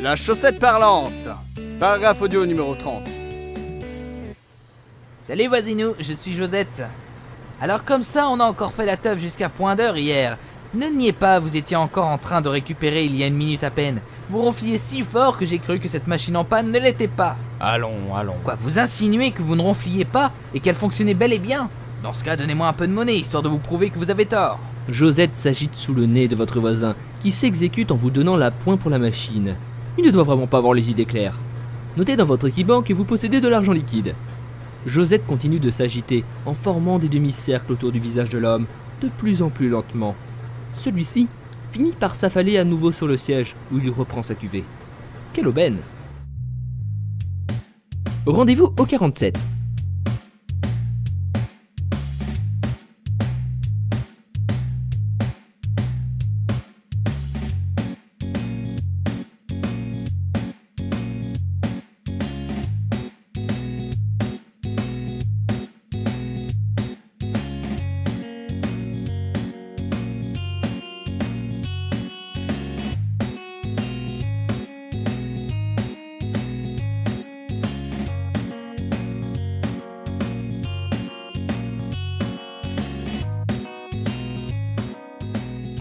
La chaussette parlante. Paragraphe audio numéro 30. Salut voisinou, je suis Josette. Alors comme ça, on a encore fait la teuf jusqu'à point d'heure hier. Ne niez pas, vous étiez encore en train de récupérer il y a une minute à peine. Vous ronfliez si fort que j'ai cru que cette machine en panne ne l'était pas. Allons, allons. Quoi, vous insinuez que vous ne ronfliez pas et qu'elle fonctionnait bel et bien? Dans ce cas, donnez-moi un peu de monnaie, histoire de vous prouver que vous avez tort. Josette s'agite sous le nez de votre voisin, qui s'exécute en vous donnant la pointe pour la machine. Il ne doit vraiment pas avoir les idées claires. Notez dans votre équibank que vous possédez de l'argent liquide. Josette continue de s'agiter, en formant des demi-cercles autour du visage de l'homme, de plus en plus lentement. Celui-ci finit par s'affaler à nouveau sur le siège, où il reprend sa cuvée. Quelle aubaine Rendez-vous au 47.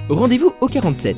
Rendez-vous au 47.